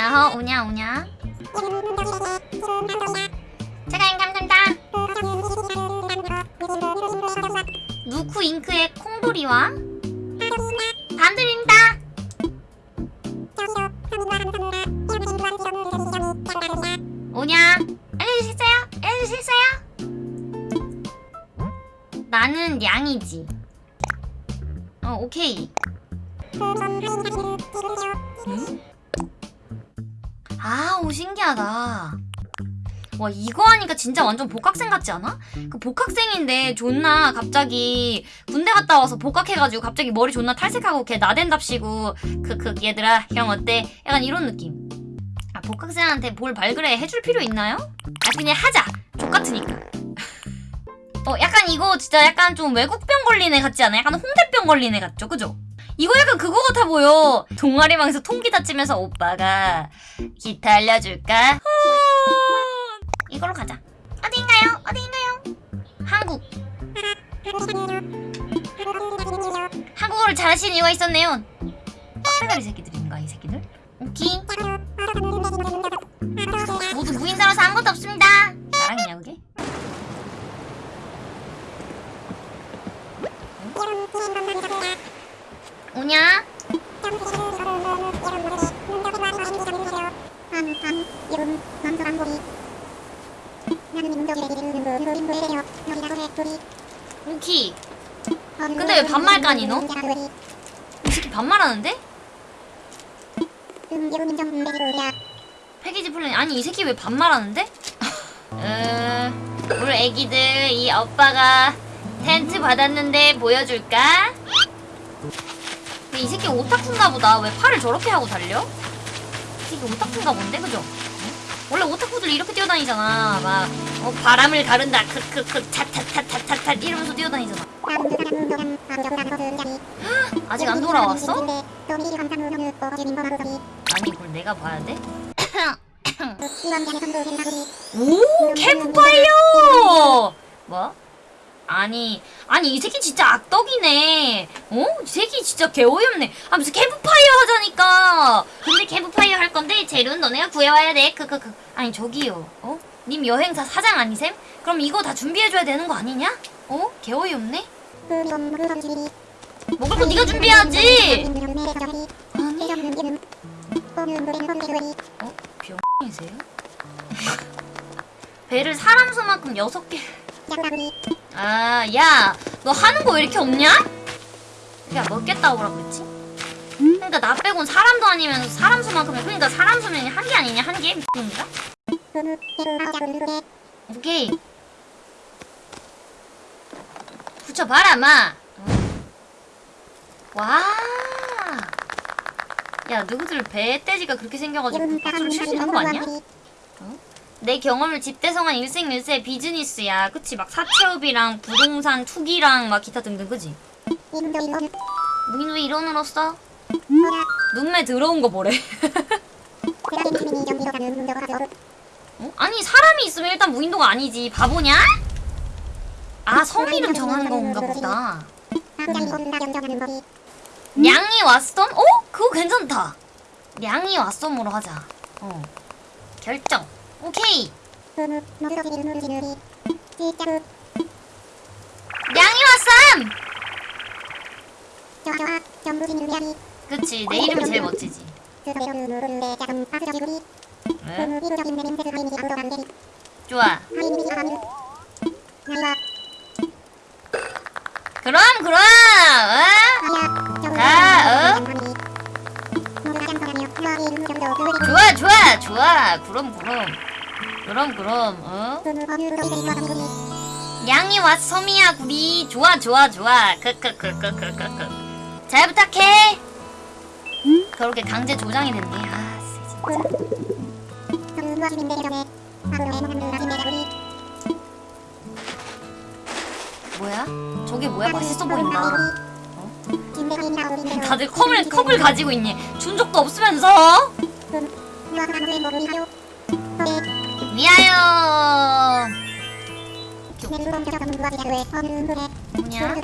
아허 오냐 오냐? 제가 감사합니다. 누쿠 잉크의 콩돌이와? 반드립니다. 오냐? 수 있어요? 나는 양이지. 어 오케이. 응? 아, 오 신기하다. 와 이거 하니까 진짜 완전 복학생 같지 않아? 그 복학생인데 존나 갑자기 군대 갔다 와서 복학해가지고 갑자기 머리 존나 탈색하고 걔 나댄답시고 크크 얘들아 형 어때? 약간 이런 느낌 아 복학생한테 뭘 발그레 해줄 필요 있나요? 아 그냥 하자 족같으니까 어 약간 이거 진짜 약간 좀 외국병 걸린 애 같지 않아? 약간 홍대병 걸린 애 같죠? 그죠? 이거 약간 그거 같아 보여. 동아리방에서 통기타 치면서 오빠가 기타 알려줄까? 이걸로 가자. 어디인가요? 어디인가요? 한국. 한국어를 잘하시는 이유가 있었네요. 빡대가리 새끼들인가 이 새끼들? 오케이. 오키 근데 왜 반말 까니 너? 이 새끼 반말하는데? 패키지 플랜 아니 이 새끼 왜 반말하는데? 음, 우리 애기들 이 오빠가 텐트 받았는데 보여줄까? 이 새끼 오타쿠인가 보다 왜 팔을 저렇게 하고 달려? 이 새끼 오타쿠인가 본데 그죠? 원래 오타쿠들 이렇게 뛰어다니잖아 막 어, 바람을 가른다 크크크 차차차차차차 이러면서 뛰어다니잖아 아직 안 돌아왔어? 아니 그걸 내가 봐야 돼? 오 캠프파이어! 뭐? 아니 아니 이 새끼 진짜 악덕이네 어? 이 새끼 진짜 개어이없네 아 무슨 캠프파이어 하자니까 근데 캠프파이어 할 건데 재료는 너네가 구해와야 돼 크크크 아니 저기요 어? 님 여행사 사장 아니셈? 그럼 이거 다 준비해줘야 되는 거 아니냐? 어? 개어이없네 먹을 거 네가 준비해야지 어? 병이세요? 배를 사람 수만큼 여섯 개 아, 야, 너 하는 거 왜 이렇게 없냐? 야, 먹겠다고 뭐라 그랬지? 그러니까 나 빼곤 사람도 아니면서 사람 수만큼 해. 그러니까 사람 수면 한개 아니냐? 한 개? 미친인가? 오케이. 붙여봐라, 마. 와. 야, 누구들 배떼지가 그렇게 생겨가지고 박수를 칠수 있는 거 아니야? 내 경험을 집대성한 일생일세 비즈니스야 그치 막 사채업이랑 부동산 투기랑 막 기타 등등 그지? 무인 왜 이런으로써? 눈매 더러운 거 뭐래? 어? 아니 사람이 있으면 일단 무인도가 아니지 바보냐? 아 성이름 정하는 건가 보다 냥이 왓썸? 어? 그거 괜찮다 냥이 왓썸으로 하자 어 결정 오케이 냥이 왓썸! 그치 내 이름이 제일 멋지지 응? 좋아 그럼 그럼 어? 자 어? 좋아 좋아 좋아 그럼 그럼 그럼 그럼 어? 양이 왓섬이야 구리. 좋아 좋아 좋아. 크크크크크크크. 잘 부탁해. 그렇게 강제 조장이 됐네. 아 진짜. 뭐야? 저게 뭐야? 맛있어 보인다. 어? 다들 컵을, 컵을 가지고 있니? 준 적도 없으면서 위하여 뭐냐?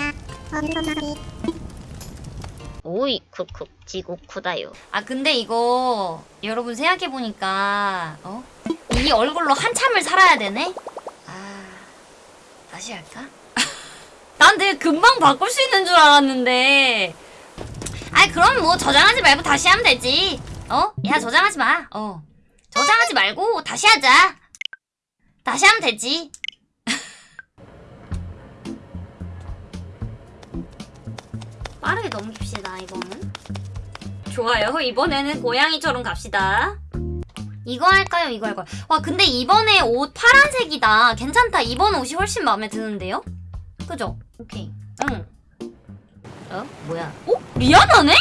오이 크크 지고쿠다요. 아 근데 이거 여러분 생각해 보니까 어? 이 얼굴로 한참을 살아야 되네. 아 다시 할까? 난 되게 금방 바꿀 수 있는 줄 알았는데. 아이 그럼 뭐 저장하지 말고 다시 하면 되지. 어? 야 저장하지 마. 어. 저장하지 말고 다시 하자. 다시 하면 되지. 빠르게 넘깁시다 이거는. 좋아요. 이번에는 고양이처럼 갑시다. 이거 할까요? 이거 할까요? 와 근데 이번에 옷 파란색이다. 괜찮다. 이번 옷이 훨씬 마음에 드는데요? 그죠? 오케이. 응. 어? 뭐야? 어? 리아나네?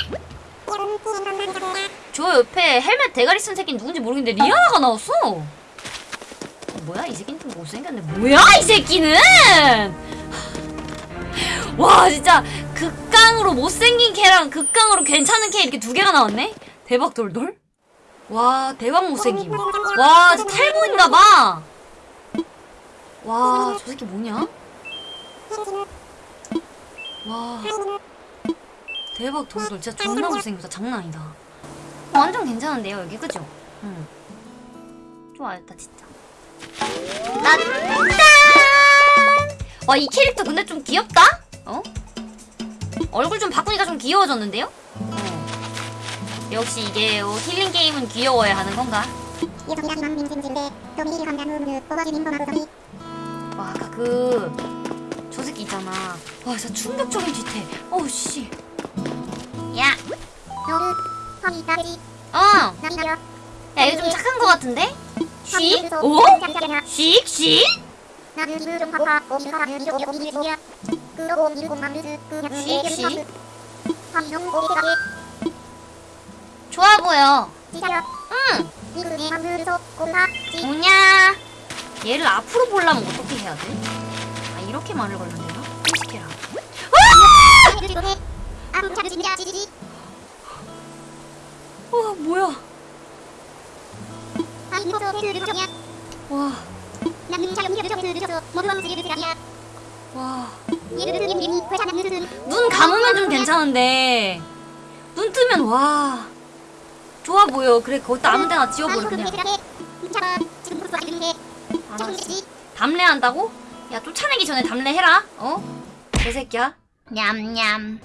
저 옆에 헬멧 대가리 쓴 새끼는 누군지 모르겠는데 리아나가 나왔어. 어, 뭐야? 이 새끼는 좀 못생겼네. 뭐야? 이 새끼는! 와 진짜 극강으로 못생긴 캐랑 극강으로 괜찮은 캐 이렇게 두 개가 나왔네? 대박 돌돌? 와 대박 못생김 와 진짜 탈모인가봐 와 저 새끼 뭐냐? 와 대박 돌돌 진짜 존나 못생겼다 장난 아니다 완전 괜찮은데요 여기 그죠? 응 좋아했다 진짜 나 짠! 와이 캐릭터 근데 좀 귀엽다? 어? 얼굴 좀 바꾸니까 좀 귀여워졌는데요? 어. 역시 이게 어, 힐링 게임은 귀여워야 하는 건가? 와 아까 그저 새끼 있잖아 와 진짜 충격적인 뒤태 어우 씨 야! 어! 야 이거 좀 착한 거 같은데? 씩? 오? 씩? 씩? 씩? 좋아 보여 응! 뭐냐? 얘를 앞으로 보려면 어떻게 해야 돼? 아 이렇게 말을 걸면 되나? 솔직해 라와 뭐야? 와. 와. 눈 감으면 좀 괜찮은데. 눈 뜨면 와. 좋아 보여. 그래 거기다 아무 데나 지워버려 그냥. 알았어. 담례한다고? 야 쫓아내기 전에 담례해라. 어? 개새끼야. 냠냠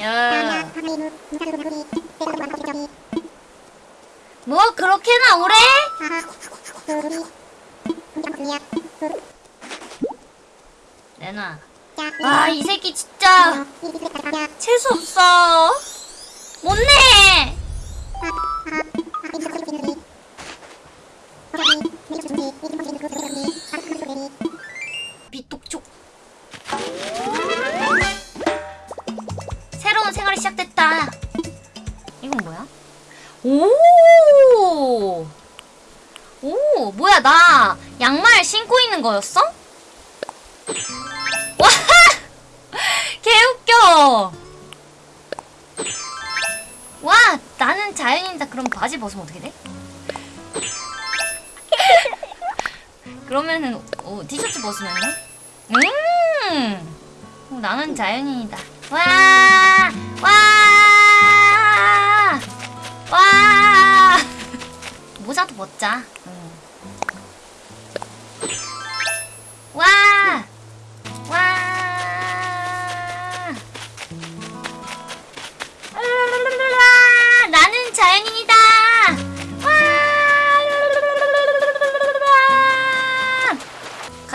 야. 뭐 그렇게나 오래? 내놔 와이 새끼 진짜 재수 없어 못내 비똑촉 시작됐다 이건 뭐야? 오! 오, 뭐야, 나 양말 신고 있는 거였어? 와! 개웃겨! 와, 나는 자연인이다. 그럼 바지 벗으면 어떻게 돼? 그러면은, 어, 티셔츠 벗으면요? 음! 어, 나는 자연인이다. 와! 모자도 벗자. 응. 와! 와! 자연인이다. 와!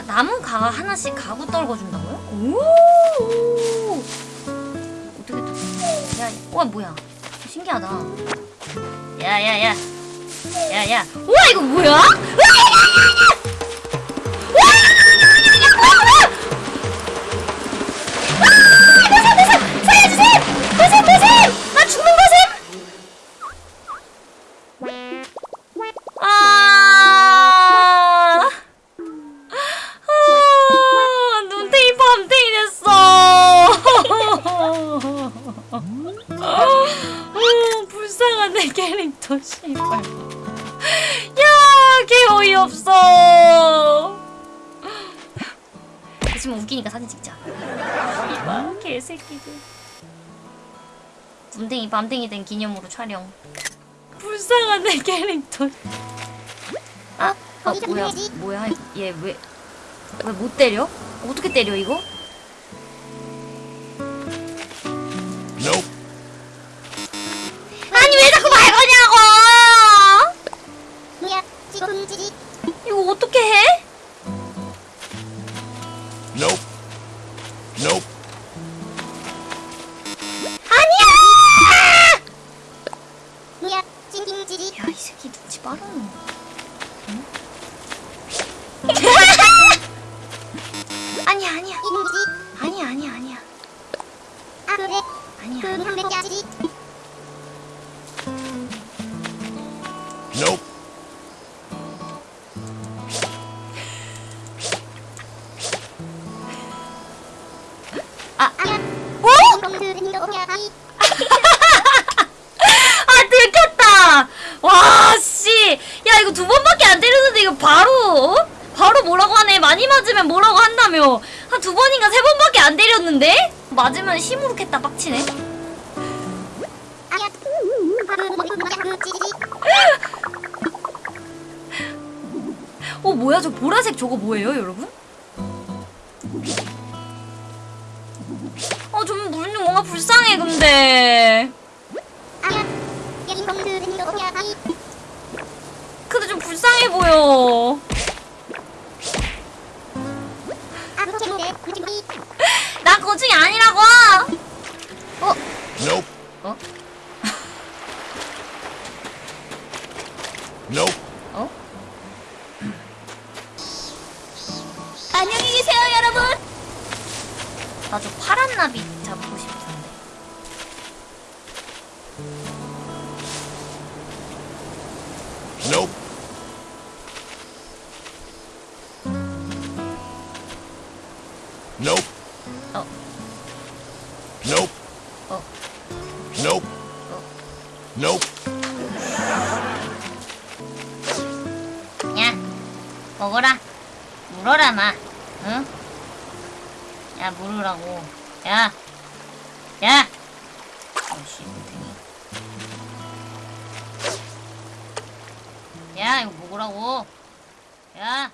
나무 가 하나씩 가구 떨궈준다고요? 오! 어떻게 또? 야, 와 뭐야? 신기하다. 야야야 야야 우와 이거 뭐야? 내 캐릭터 씨발 야, 개 어이없어 있으면 웃기니까 사진 찍자. 이봐 개새끼들. 밤탱이 밤탱이 된 기념으로 촬영. 불쌍한 내 캐릭터. 아, 아 뭐야 뭐야 얘 왜 왜 못 때려? 어떻게 때려 이거? Nope. 빠르네. 응? 아니야 아니야 아니야 아니야 아니야 아 그래 아니야 그 아니야 지지 Nope. 아야 어? 공들은 너야 아이 아 들켰다 와씨 야 이거 두 번밖에 안 때렸는데 이거 바로 어? 바로 뭐라고 하네 많이 맞으면 한다며 한두 번인가 세 번밖에 안 때렸는데? 맞으면 힘으로 겠다 빡치네. 어 뭐야? 저 보라색 저거 뭐예요 여러분? 어좀 뭔가 불쌍해 근데 Nope. 어. Nope. 어. Nope. Nope. 야 먹어라 물어라 마 응? 야 물으라고 야 야! 땡이 야 이거 먹으라고 야